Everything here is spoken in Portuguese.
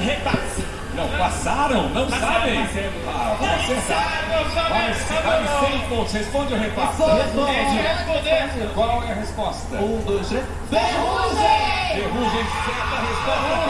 repasse. Não passaram? Não sabem? Passaram, ah, vou acertar. Vale, vale 100 pontos. Responde o repasse? Responde. Qual é a resposta? Um, dois, três. Ferrugem! Ferrugem, certa resposta.